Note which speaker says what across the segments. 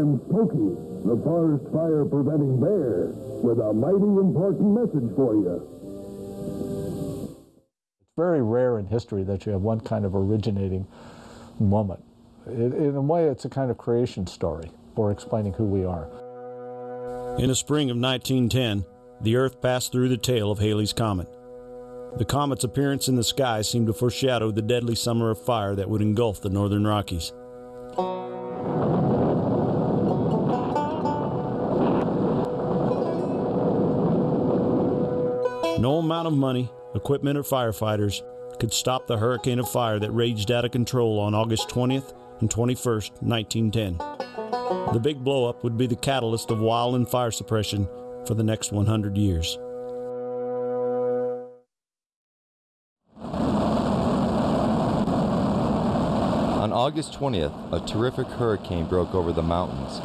Speaker 1: I'm Smokey, the forest fire preventing bear, with a mighty important message for you.
Speaker 2: It's very rare in history that you have one kind of originating moment. It, in a way, it's a kind of creation story for explaining who we are.
Speaker 3: In the spring of 1910, the Earth passed through the tail of Halley's Comet. The comet's appearance in the sky seemed to foreshadow the deadly summer of fire that would engulf the northern Rockies. No amount of money, equipment, or firefighters could stop the hurricane of fire that raged out of control on August 20th and 21st, 1910. The big blowup would be the catalyst of wildland fire suppression for the next 100 years.
Speaker 4: On August 20th, a terrific hurricane broke over the mountains.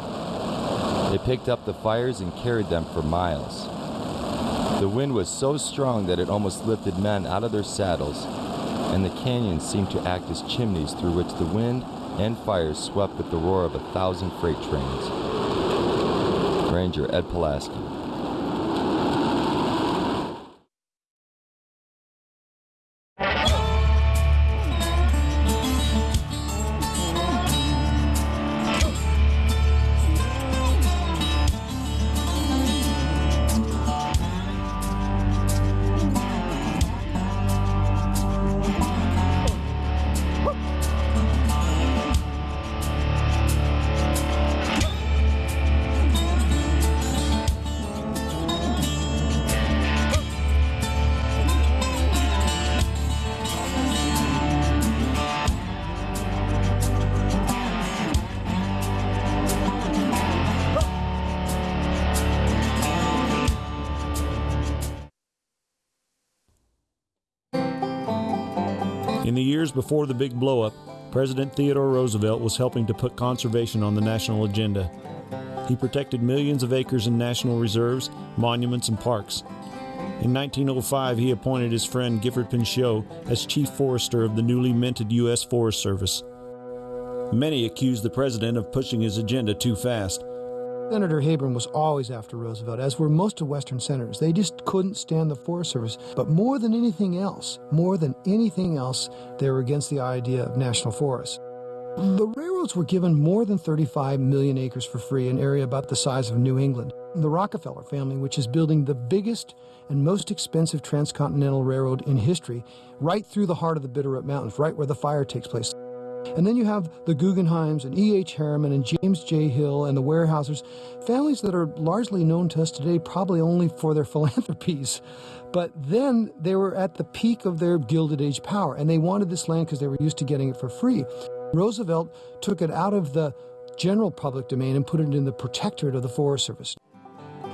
Speaker 4: It picked up the fires and carried them for miles. The wind was so strong that it almost lifted men out of their saddles, and the canyons seemed to act as chimneys through which the wind and fires swept with the roar of a thousand freight trains. Ranger Ed Pulaski.
Speaker 3: Years before the big blowup, President Theodore Roosevelt was helping to put conservation on the national agenda. He protected millions of acres in national reserves, monuments, and parks. In 1905, he appointed his friend Gifford Pinchot as chief forester of the newly minted U.S. Forest Service. Many accused the president of pushing his agenda too fast.
Speaker 5: Senator Heyburn was always after Roosevelt, as were most of Western senators. They just couldn't stand the Forest Service. But more than anything else, more than anything else, they were against the idea of national forests. The railroads were given more than 35 million acres for free, an area about the size of New England. The Rockefeller family, which is building the biggest and most expensive transcontinental railroad in history, right through the heart of the Bitterroot Mountains, right where the fire takes place. And then you have the Guggenheims and E.H. Harriman and James J. Hill and the Weyerhaeusers, families that are largely known to us today probably only for their philanthropies. But then they were at the peak of their Gilded Age power, and they wanted this land because they were used to getting it for free. Roosevelt took it out of the general public domain and put it in the protectorate of the Forest Service.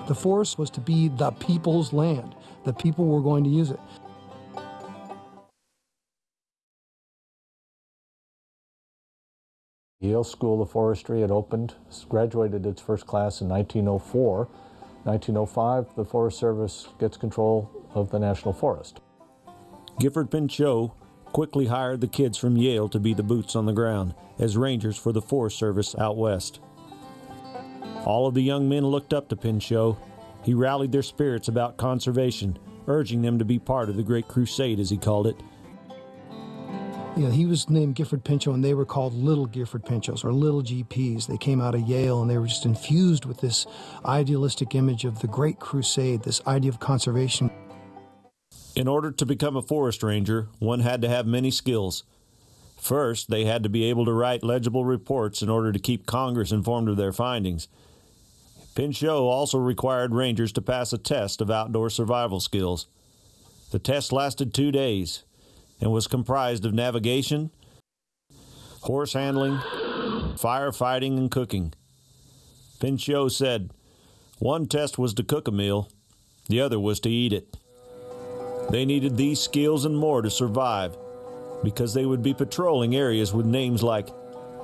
Speaker 5: The forest was to be the people's land. The people were going to use it.
Speaker 2: Yale School of Forestry had opened, graduated its first class in 1904. 1905, the Forest Service gets control of the National Forest.
Speaker 3: Gifford Pinchot quickly hired the kids from Yale to be the boots on the ground as rangers for the Forest Service out west. All of the young men looked up to Pinchot. He rallied their spirits about conservation, urging them to be part of the Great Crusade, as he called it.
Speaker 5: You know, he was named Gifford Pinchot, and they were called Little Gifford Pinchots or Little GPs. They came out of Yale, and they were just infused with this idealistic image of the Great Crusade, this idea of conservation.
Speaker 3: In order to become a forest ranger, one had to have many skills. First, they had to be able to write legible reports in order to keep Congress informed of their findings. Pinchot also required rangers to pass a test of outdoor survival skills. The test lasted two days and was comprised of navigation, horse handling, firefighting, and cooking. Pinchot said, one test was to cook a meal, the other was to eat it. They needed these skills and more to survive because they would be patrolling areas with names like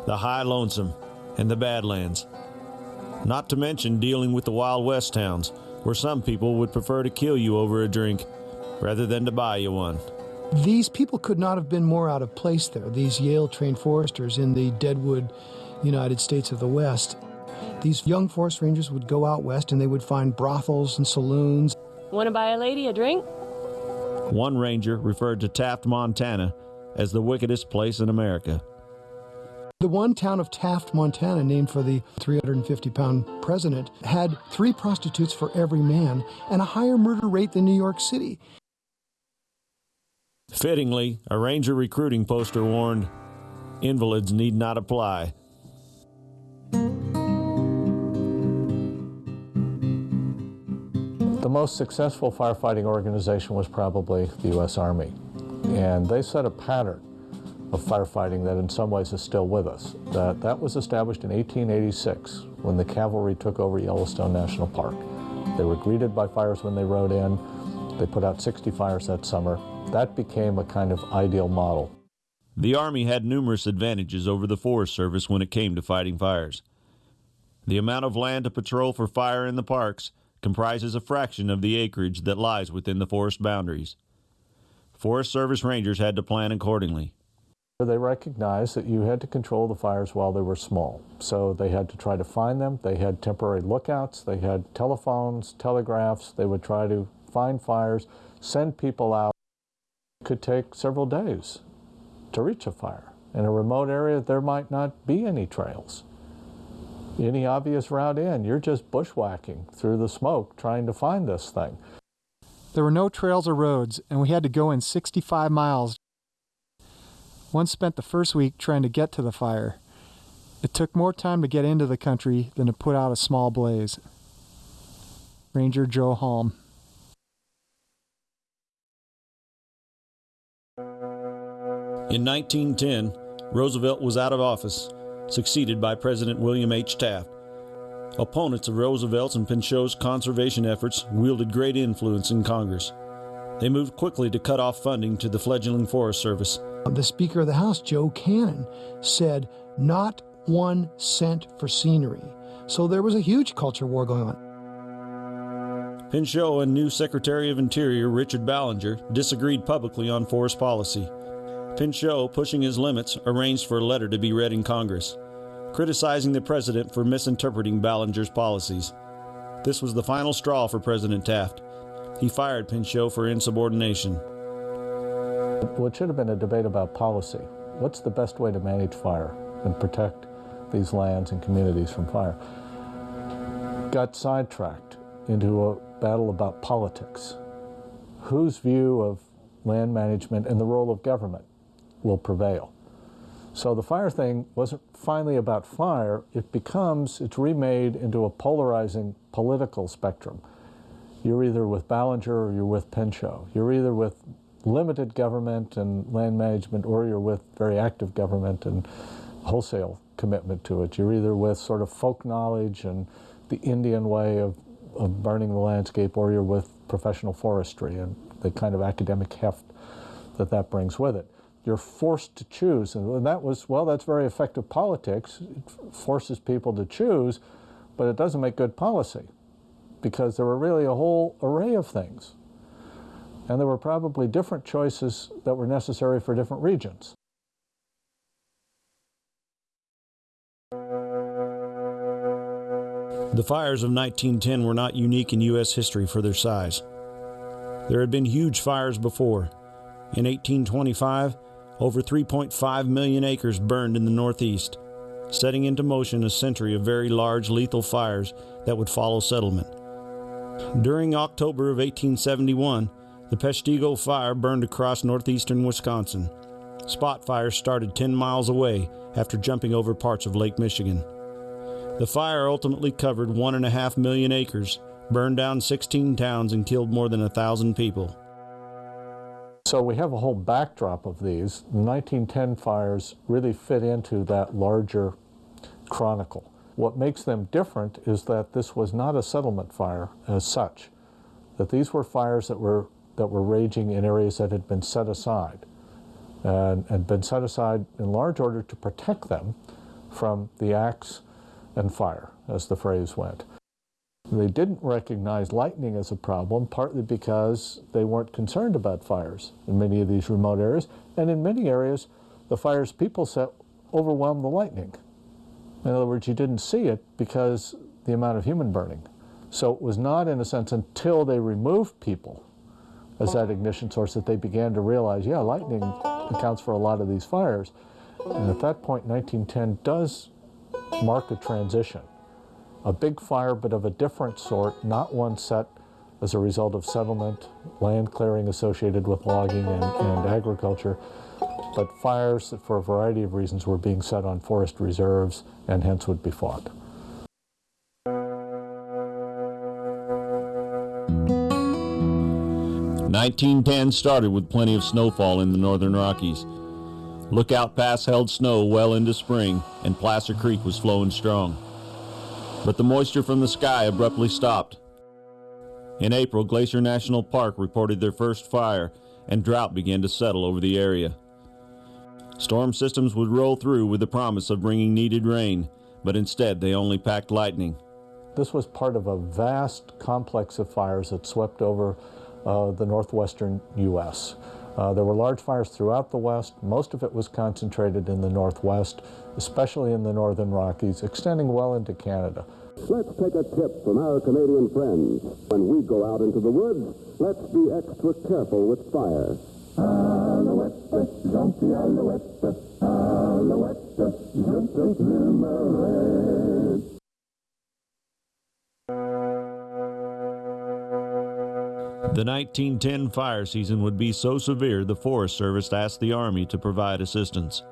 Speaker 3: the High Lonesome and the Badlands. Not to mention dealing with the Wild West towns, where some people would prefer to kill you over a drink rather than to buy you one.
Speaker 5: These people could not have been more out of place there, these Yale trained foresters in the Deadwood United States of the West. These young forest rangers would go out west and they would find brothels and saloons.
Speaker 6: Want to buy a lady a drink?
Speaker 3: One ranger referred to Taft, Montana as the wickedest place in America.
Speaker 5: The one town of Taft, Montana, named for the 350 pound president, had three prostitutes for every man and a higher murder rate than New York City.
Speaker 3: Fittingly, a ranger recruiting poster warned invalids need not apply.
Speaker 2: The most successful firefighting organization was probably the U.S. Army. And they set a pattern of firefighting that in some ways is still with us. That, that was established in 1886 when the cavalry took over Yellowstone National Park. They were greeted by fires when they rode in. They put out 60 fires that summer. That became a kind of ideal model.
Speaker 3: The Army had numerous advantages over the Forest Service when it came to fighting fires. The amount of land to patrol for fire in the parks comprises a fraction of the acreage that lies within the forest boundaries. Forest Service rangers had to plan accordingly.
Speaker 2: They recognized that you had to control the fires while they were small. So they had to try to find them. They had temporary lookouts. They had telephones, telegraphs. They would try to find fires, send people out. Could take several days to reach a fire. In a remote area, there might not be any trails. Any obvious route in, you're just bushwhacking through the smoke trying to find this thing.
Speaker 7: There were no trails or roads, and we had to go in 65 miles. One spent the first week trying to get to the fire. It took more time to get into the country than to put out a small blaze. Ranger Joe Halm.
Speaker 3: In 1910, Roosevelt was out of office, succeeded by President William H. Taft. Opponents of Roosevelt's and Pinchot's conservation efforts wielded great influence in Congress. They moved quickly to cut off funding to the fledgling Forest Service.
Speaker 5: The Speaker of the House, Joe Cannon, said not one cent for scenery. So there was a huge culture war going on.
Speaker 3: Pinchot and new Secretary of Interior Richard Ballinger disagreed publicly on forest policy. Pinchot, pushing his limits, arranged for a letter to be read in Congress, criticizing the president for misinterpreting Ballinger's policies. This was the final straw for President Taft. He fired Pinchot for insubordination.
Speaker 2: What should have been a debate about policy. What's the best way to manage fire and protect these lands and communities from fire? Got sidetracked into a battle about politics. Whose view of land management and the role of government will prevail? So the fire thing wasn't finally about fire. It becomes, it's remade into a polarizing political spectrum. You're either with Ballinger or you're with Pinchot. You're either with limited government and land management or you're with very active government and wholesale commitment to it. You're either with sort of folk knowledge and the Indian way of, of burning the landscape or you're with professional forestry and the kind of academic heft that that brings with it. You're forced to choose. And that was, well, that's very effective politics. It forces people to choose, but it doesn't make good policy because there were really a whole array of things. And there were probably different choices that were necessary for different regions.
Speaker 3: The fires of 1910 were not unique in U.S. history for their size. There had been huge fires before. In 1825, over 3.5 million acres burned in the Northeast, setting into motion a century of very large lethal fires that would follow settlement. During October of 1871, the Peshtigo Fire burned across northeastern Wisconsin. Spot fires started 10 miles away after jumping over parts of Lake Michigan. The fire ultimately covered one and a half million acres, burned down 16 towns, and killed more than a thousand people.
Speaker 2: So we have a whole backdrop of these. The 1910 fires really fit into that larger chronicle. What makes them different is that this was not a settlement fire as such, that these were fires that were, that were raging in areas that had been set aside and, and been set aside in large order to protect them from the axe and fire, as the phrase went. They didn't recognize lightning as a problem, partly because they weren't concerned about fires in many of these remote areas, and in many areas, the fires people set overwhelmed the lightning. In other words, you didn't see it because the amount of human burning. So it was not, in a sense, until they removed people as that ignition source that they began to realize, yeah, lightning accounts for a lot of these fires. And at that point, 1910 does mark a transition. A big fire, but of a different sort, not one set as a result of settlement, land clearing associated with logging and, and agriculture, but fires that for a variety of reasons were being set on forest reserves and hence would be fought.
Speaker 3: Nineteen ten started with plenty of snowfall in the northern Rockies. Lookout Pass held snow well into spring, and Placer Creek was flowing strong. But the moisture from the sky abruptly stopped. In April, Glacier National Park reported their first fire, and drought began to settle over the area. Storm systems would roll through with the promise of bringing needed rain, but instead they only packed lightning.
Speaker 2: This was part of a vast complex of fires that swept over uh, the northwestern U.S. Uh, there were large fires throughout the West. Most of it was concentrated in the Northwest, especially in the Northern Rockies, extending well into Canada.
Speaker 1: Let's take a tip from our Canadian friends. When we go out into the woods, let's be extra careful with fire. Alouette, gentil alouette, alouette, je
Speaker 3: The 1910 fire season would be so severe the Forest Service asked the Army to provide assistance.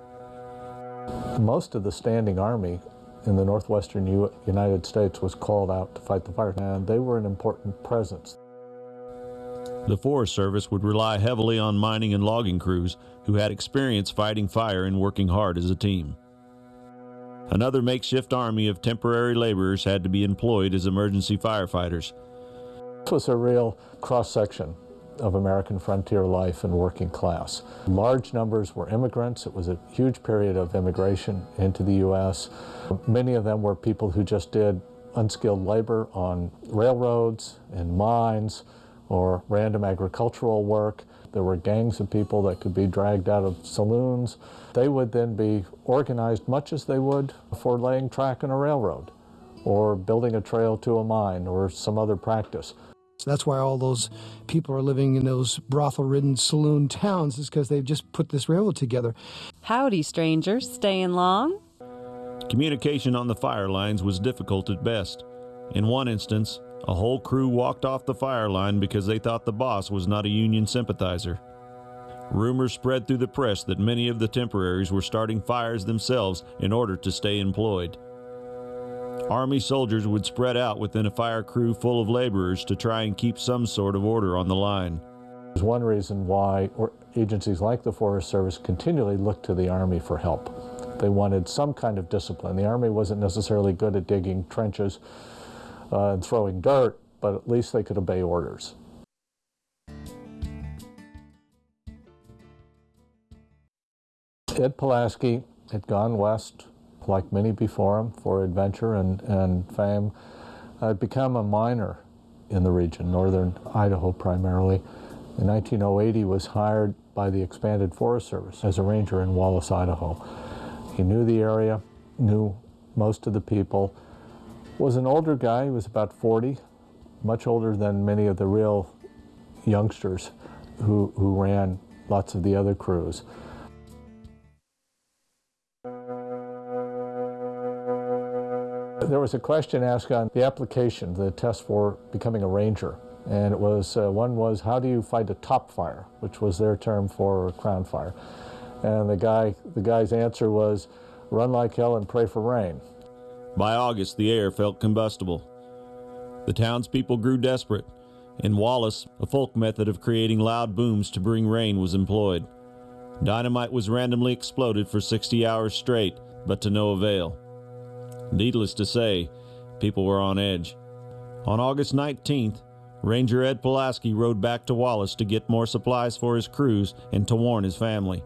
Speaker 2: Most of the standing army in the northwestern U United States was called out to fight the fire, and they were an important presence.
Speaker 3: The Forest Service would rely heavily on mining and logging crews who had experience fighting fire and working hard as a team. Another makeshift army of temporary laborers had to be employed as emergency firefighters.
Speaker 2: This was a real cross-section of American frontier life and working class. Large numbers were immigrants. It was a huge period of immigration into the U.S. Many of them were people who just did unskilled labor on railroads, and mines, or random agricultural work. There were gangs of people that could be dragged out of saloons. They would then be organized much as they would for laying track in a railroad or building a trail to a mine or some other practice.
Speaker 5: So that's why all those people are living in those brothel-ridden saloon towns is because they've just put this railroad together.
Speaker 6: Howdy, strangers. Staying long?
Speaker 3: Communication on the fire lines was difficult at best. In one instance, a whole crew walked off the fire line because they thought the boss was not a Union sympathizer. Rumors spread through the press that many of the temporaries were starting fires themselves in order to stay employed. Army soldiers would spread out within a fire crew full of laborers to try and keep some sort of order on the line.
Speaker 2: There's one reason why agencies like the Forest Service continually looked to the Army for help. They wanted some kind of discipline. The Army wasn't necessarily good at digging trenches uh, and throwing dirt, but at least they could obey orders. Ed Pulaski had gone west like many before him, for adventure and, and fame, had become a miner in the region, northern Idaho primarily. In 1908, he was hired by the expanded Forest Service as a ranger in Wallace, Idaho. He knew the area, knew most of the people, was an older guy, he was about 40, much older than many of the real youngsters who, who ran lots of the other crews. There was a question asked on the application, the test for becoming a ranger. And it was, uh, one was, how do you fight a top fire, which was their term for crown fire. And the guy, the guy's answer was, run like hell and pray for rain.
Speaker 3: By August, the air felt combustible. The townspeople grew desperate. In Wallace, a folk method of creating loud booms to bring rain was employed. Dynamite was randomly exploded for 60 hours straight, but to no avail. Needless to say, people were on edge. On August 19th, Ranger Ed Pulaski rode back to Wallace to get more supplies for his crews and to warn his family.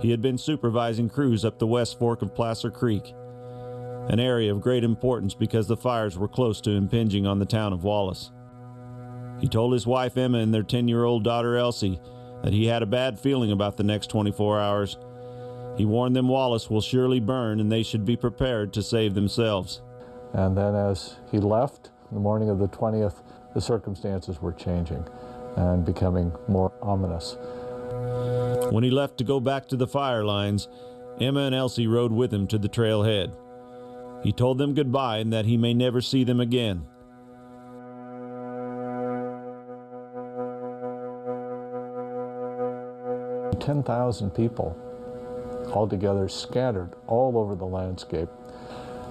Speaker 3: He had been supervising crews up the west fork of Placer Creek, an area of great importance because the fires were close to impinging on the town of Wallace. He told his wife Emma and their 10 year old daughter Elsie that he had a bad feeling about the next 24 hours He warned them Wallace will surely burn and they should be prepared to save themselves.
Speaker 2: And then as he left, the morning of the 20th, the circumstances were changing and becoming more ominous.
Speaker 3: When he left to go back to the fire lines, Emma and Elsie rode with him to the trailhead. He told them goodbye and that he may never see them again.
Speaker 2: Ten thousand people altogether scattered all over the landscape.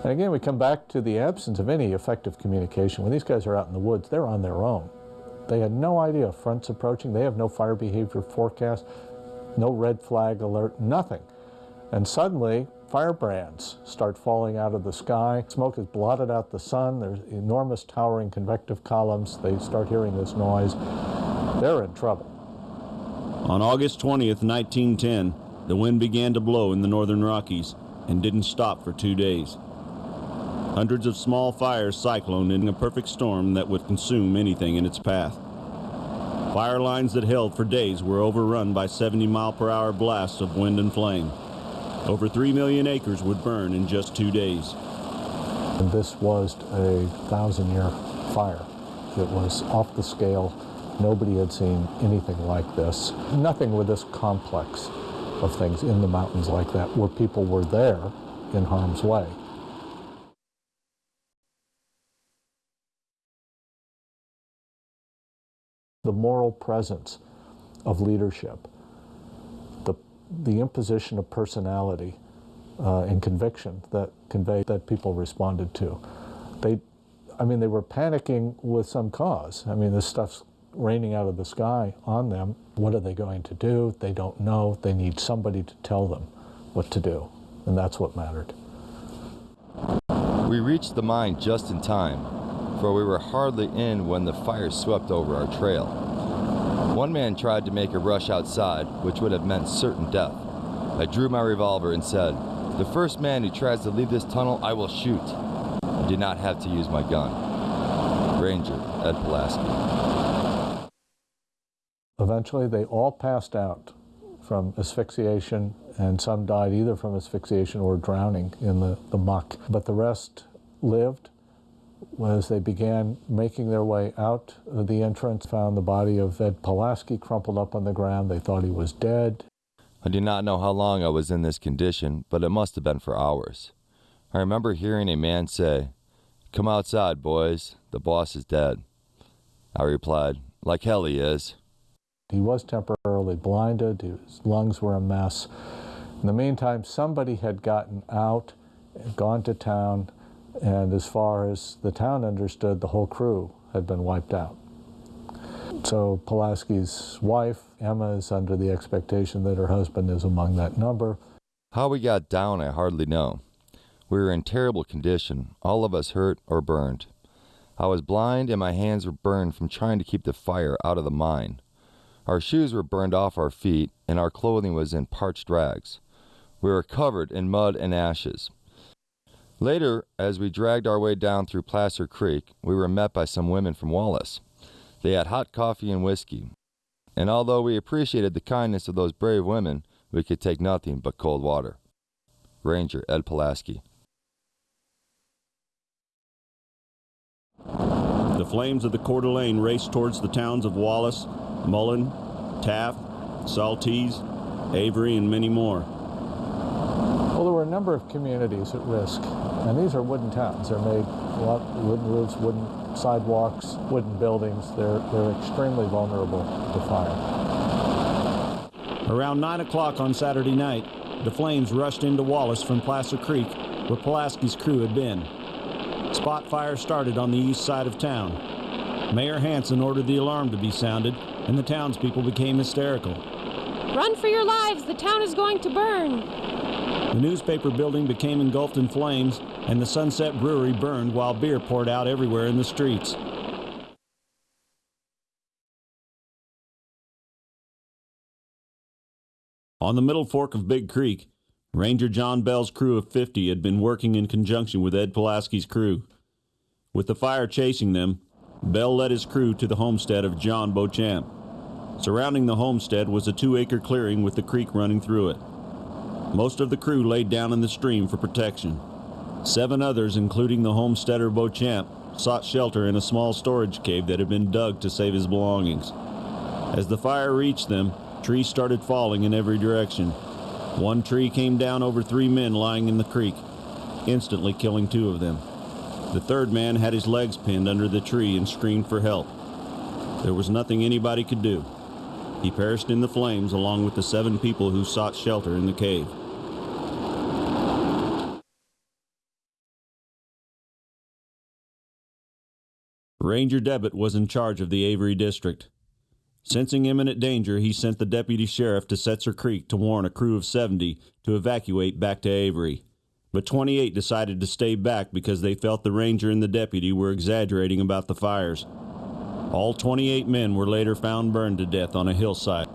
Speaker 2: And again, we come back to the absence of any effective communication. When these guys are out in the woods, they're on their own. They had no idea of fronts approaching. They have no fire behavior forecast, no red flag alert, nothing. And suddenly, firebrands start falling out of the sky. Smoke has blotted out the sun. There's enormous towering convective columns. They start hearing this noise. They're in trouble.
Speaker 3: On August 20th, 1910, the wind began to blow in the northern Rockies and didn't stop for two days. Hundreds of small fires cycloned in a perfect storm that would consume anything in its path. Fire lines that held for days were overrun by 70 mile per hour blasts of wind and flame. Over 3 million acres would burn in just two days.
Speaker 2: And this was a thousand year fire. It was off the scale. Nobody had seen anything like this. Nothing with this complex of things in the mountains like that where people were there in harm's way. The moral presence of leadership, the, the imposition of personality uh, and conviction that conveyed that people responded to. They, I mean, they were panicking with some cause. I mean, this stuff's raining out of the sky on them. What are they going to do? They don't know. They need somebody to tell them what to do. And that's what mattered.
Speaker 4: We reached the mine just in time, for we were hardly in when the fire swept over our trail. One man tried to make a rush outside, which would have meant certain death. I drew my revolver and said, The first man who tries to leave this tunnel, I will shoot. I did not have to use my gun. Ranger Ed Pulaski.
Speaker 2: Eventually, they all passed out from asphyxiation, and some died either from asphyxiation or drowning in the, the muck. But the rest lived. As they began making their way out of the entrance, found the body of Ed Pulaski crumpled up on the ground. They thought he was dead.
Speaker 4: I do not know how long I was in this condition, but it must have been for hours. I remember hearing a man say, Come outside, boys. The boss is dead. I replied, Like hell he is.
Speaker 2: He was temporarily blinded, his lungs were a mess. In the meantime, somebody had gotten out, and gone to town, and as far as the town understood, the whole crew had been wiped out. So Pulaski's wife, Emma, is under the expectation that her husband is among that number.
Speaker 4: How we got down, I hardly know. We were in terrible condition, all of us hurt or burned. I was blind and my hands were burned from trying to keep the fire out of the mine. Our shoes were burned off our feet, and our clothing was in parched rags. We were covered in mud and ashes. Later, as we dragged our way down through Placer Creek, we were met by some women from Wallace. They had hot coffee and whiskey, and although we appreciated the kindness of those brave women, we could take nothing but cold water. Ranger Ed Pulaski.
Speaker 3: The flames of the Coeur d'Alene raced towards the towns of Wallace, Mullan, Taft, Saltese, Avery, and many more.
Speaker 2: Well, there were a number of communities at risk, and these are wooden towns. They're made a lot wooden roofs, wooden sidewalks, wooden buildings. They're they're extremely vulnerable to fire.
Speaker 3: Around 9 o'clock on Saturday night, the flames rushed into Wallace from Placer Creek, where Pulaski's crew had been. Spot fire started on the east side of town. Mayor Hanson ordered the alarm to be sounded, and the townspeople became hysterical.
Speaker 8: Run for your lives! The town is going to burn!
Speaker 3: The newspaper building became engulfed in flames, and the Sunset Brewery burned while beer poured out everywhere in the streets. On the middle fork of Big Creek, Ranger John Bell's crew of 50 had been working in conjunction with Ed Pulaski's crew. With the fire chasing them, Bell led his crew to the homestead of John Beauchamp. Surrounding the homestead was a two acre clearing with the creek running through it. Most of the crew laid down in the stream for protection. Seven others, including the homesteader Beauchamp, sought shelter in a small storage cave that had been dug to save his belongings. As the fire reached them, trees started falling in every direction. One tree came down over three men lying in the creek, instantly killing two of them. The third man had his legs pinned under the tree and screamed for help. There was nothing anybody could do. He perished in the flames along with the seven people who sought shelter in the cave. Ranger Debbitt was in charge of the Avery District. Sensing imminent danger, he sent the deputy sheriff to Setzer Creek to warn a crew of 70 to evacuate back to Avery. But 28 decided to stay back because they felt the ranger and the deputy were exaggerating about the fires. All 28 men were later found burned to death on a hillside.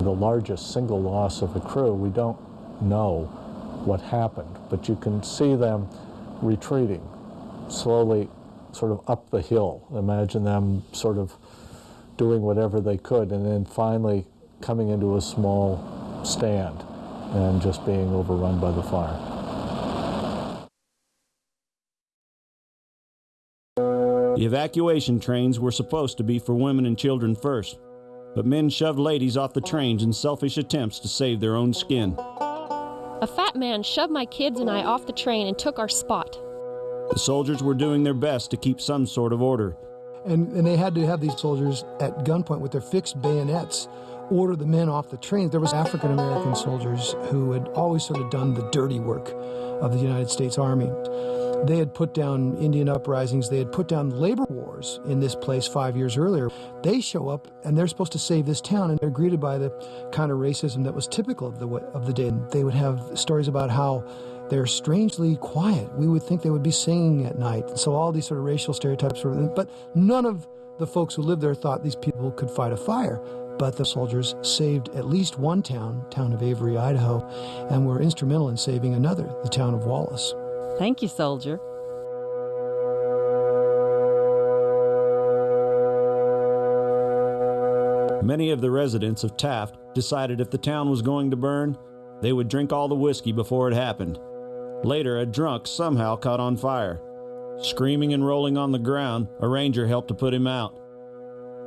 Speaker 2: The largest single loss of the crew, we don't know what happened, but you can see them retreating slowly sort of up the hill. Imagine them sort of doing whatever they could and then finally coming into a small stand and just being overrun by the fire.
Speaker 3: The evacuation trains were supposed to be for women and children first, but men shoved ladies off the trains in selfish attempts to save their own skin.
Speaker 8: A fat man shoved my kids and I off the train and took our spot.
Speaker 3: The soldiers were doing their best to keep some sort of order.
Speaker 5: And, and they had to have these soldiers at gunpoint with their fixed bayonets order the men off the train. There was African American soldiers who had always sort of done the dirty work of the United States Army. They had put down Indian uprisings, they had put down labor wars in this place five years earlier. They show up and they're supposed to save this town, and they're greeted by the kind of racism that was typical of the, of the day. They would have stories about how they're strangely quiet. We would think they would be singing at night. So all these sort of racial stereotypes were, but none of the folks who lived there thought these people could fight a fire. But the soldiers saved at least one town, town of Avery, Idaho, and were instrumental in saving another, the town of Wallace.
Speaker 6: Thank you, soldier.
Speaker 3: Many of the residents of Taft decided if the town was going to burn, they would drink all the whiskey before it happened. Later, a drunk somehow caught on fire. Screaming and rolling on the ground, a ranger helped to put him out.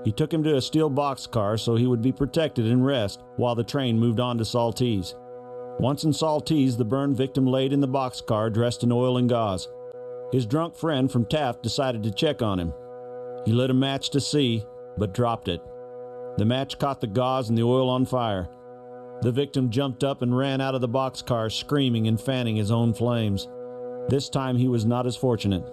Speaker 3: He took him to a steel boxcar so he would be protected and rest while the train moved on to Saltese. Once in Saltese, the burned victim laid in the boxcar dressed in oil and gauze. His drunk friend from Taft decided to check on him. He lit a match to see, but dropped it. The match caught the gauze and the oil on fire. The victim jumped up and ran out of the boxcar, screaming and fanning his own flames. This time he was not as fortunate.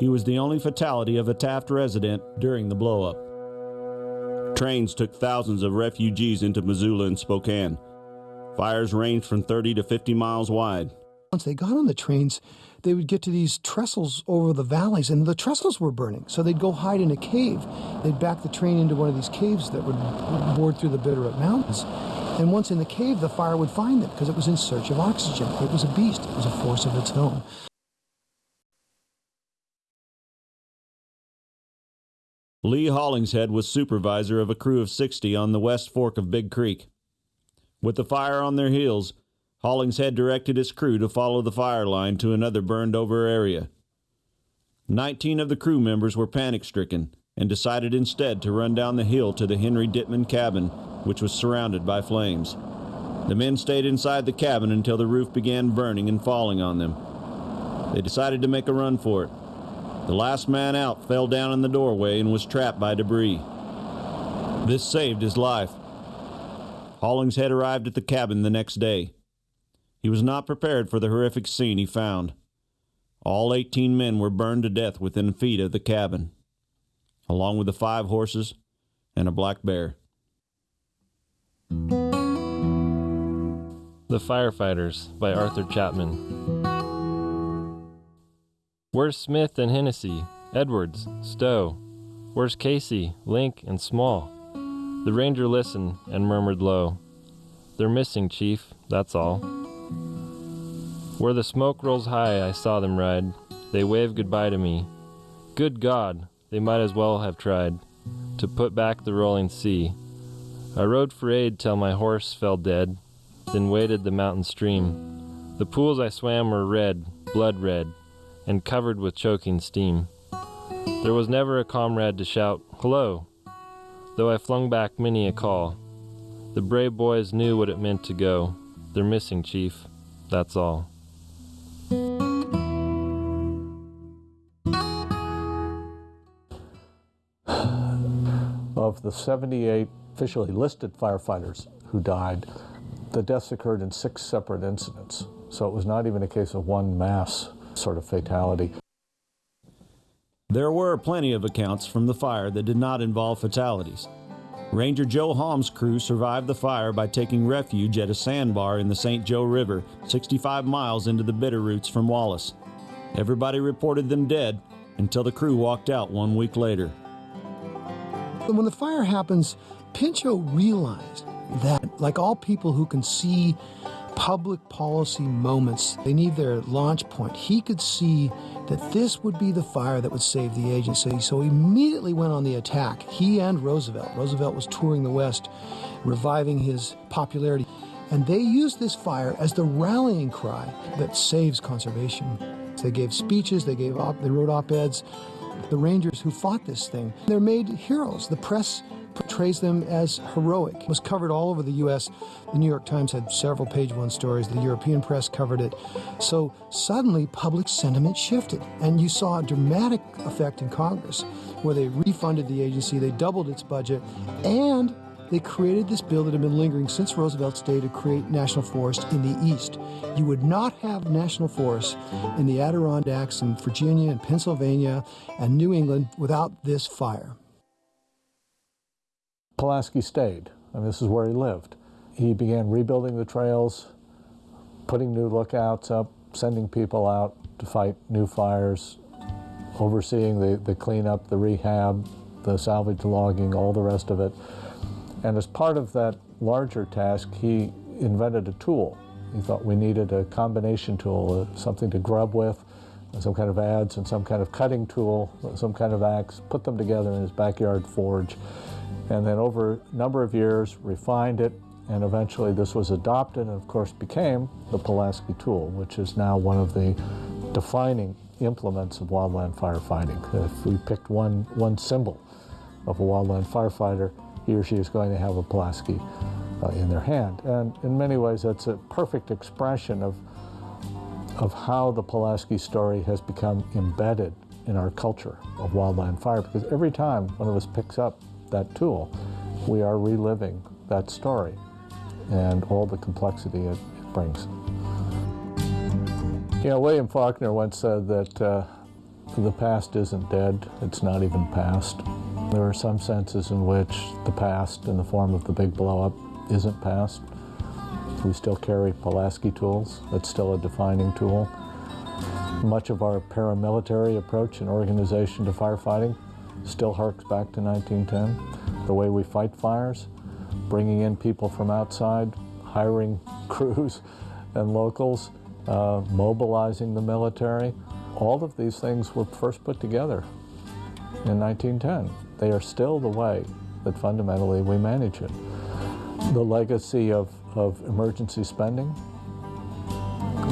Speaker 3: He was the only fatality of a Taft resident during the blowup. Trains took thousands of refugees into Missoula and Spokane. Fires ranged from 30 to 50 miles wide.
Speaker 5: Once they got on the trains, they would get to these trestles over the valleys, and the trestles were burning. So they'd go hide in a cave. They'd back the train into one of these caves that would board through the Bitterroot Mountains. And once in the cave, the fire would find them because it was in search of oxygen. It was a beast, it was a force of its own.
Speaker 3: Lee Hollingshead was supervisor of a crew of 60 on the west fork of Big Creek. With the fire on their heels, Hollingshead directed his crew to follow the fire line to another burned over area. Nineteen of the crew members were panic stricken and decided instead to run down the hill to the Henry Dittman cabin, which was surrounded by flames. The men stayed inside the cabin until the roof began burning and falling on them. They decided to make a run for it. The last man out fell down in the doorway and was trapped by debris. This saved his life. Hollingshead arrived at the cabin the next day. He was not prepared for the horrific scene he found. All 18 men were burned to death within feet of the cabin, along with the five horses and a black bear.
Speaker 9: The Firefighters by Arthur Chapman. Where's Smith and Hennessy, Edwards, Stowe? Where's Casey, Link, and Small? The ranger listened and murmured low, They're missing, Chief, that's all. Where the smoke rolls high, I saw them ride. They waved goodbye to me. Good God, they might as well have tried to put back the rolling sea. I rode for aid till my horse fell dead. then waded the mountain stream. The pools I swam were red, blood red, and covered with choking steam. There was never a comrade to shout, Hello! Though I flung back many a call. The brave boys knew what it meant to go. They're missing, Chief. That's all.
Speaker 2: Of the 78 officially listed firefighters who died, the deaths occurred in six separate incidents. So it was not even a case of one mass sort of fatality.
Speaker 3: There were plenty of accounts from the fire that did not involve fatalities. Ranger Joe Halm's crew survived the fire by taking refuge at a sandbar in the St. Joe River, 65 miles into the Bitterroots from Wallace. Everybody reported them dead until the crew walked out one week later.
Speaker 5: When the fire happens, Pinchot realized that, like all people who can see public policy moments, they need their launch point. He could see that this would be the fire that would save the agency, so he immediately went on the attack. He and Roosevelt. Roosevelt was touring the West, reviving his popularity. And they used this fire as the rallying cry that saves conservation. They gave speeches, they gave op- they wrote op-eds. The Rangers who fought this thing, they're made heroes. The press portrays them as heroic. It was covered all over the U.S. The New York Times had several page one stories. The European press covered it. So suddenly public sentiment shifted, and you saw a dramatic effect in Congress where they refunded the agency, they doubled its budget, and they created this bill that had been lingering since Roosevelt's day to create national forest in the East. You would not have national forests in the Adirondacks and Virginia and Pennsylvania and New England without this fire.
Speaker 2: Pulaski stayed. I mean, this is where he lived. He began rebuilding the trails, putting new lookouts up, sending people out to fight new fires, overseeing the, the cleanup, the rehab, the salvage logging, all the rest of it. And as part of that larger task, he invented a tool. He thought we needed a combination tool, uh, something to grub with, some kind of adze and some kind of cutting tool, some kind of axe, put them together in his backyard forge and then over a number of years refined it and eventually this was adopted and of course became the Pulaski tool which is now one of the defining implements of wildland firefighting. If we picked one, one symbol of a wildland firefighter, he or she is going to have a Pulaski uh, in their hand. And in many ways that's a perfect expression of, of how the Pulaski story has become embedded in our culture of wildland fire because every time one of us picks up that tool, we are reliving that story and all the complexity it, brings. You know, William Faulkner once said that uh, the past isn't dead, it's not even past. There are some senses in which the past, in the form of the big blowup, isn't past. We still carry Pulaski tools, it's still a defining tool. Much of our paramilitary approach and organization to firefighting still harks back to 1910. The way we fight fires, bringing in people from outside, hiring crews and locals, uh, mobilizing the military. All of these things were first put together in 1910. They are still the way that fundamentally we manage it. The legacy of, of emergency spending,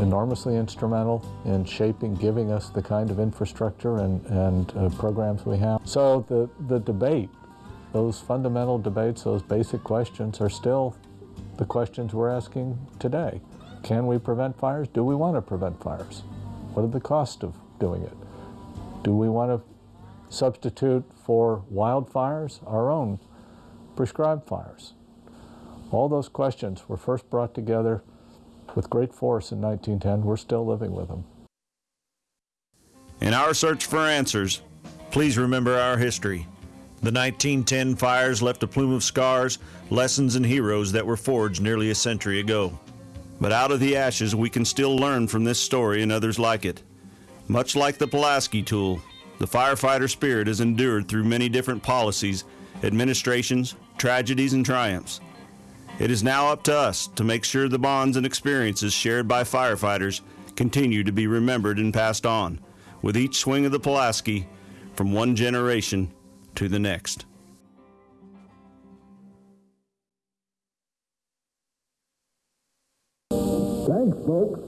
Speaker 2: enormously instrumental in shaping, giving us the kind of infrastructure and, and uh, programs we have. So the, the debate, those fundamental debates, those basic questions are still the questions we're asking today. Can we prevent fires? Do we want to prevent fires? What are the costs of doing it? Do we want to substitute for wildfires our own prescribed fires? All those questions were first brought together with great force in 1910. We're still living with them.
Speaker 3: In our search for answers, please remember our history. The 1910 fires left a plume of scars, lessons, and heroes that were forged nearly a century ago. But out of the ashes, we can still learn from this story and others like it. Much like the Pulaski tool, the firefighter spirit has endured through many different policies, administrations, tragedies, and triumphs. It is now up to us to make sure the bonds and experiences shared by firefighters continue to be remembered and passed on, with each swing of the Pulaski from one generation to the next.
Speaker 10: Thanks, folks.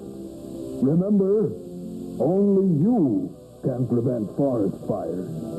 Speaker 10: Remember, only you can prevent forest fires.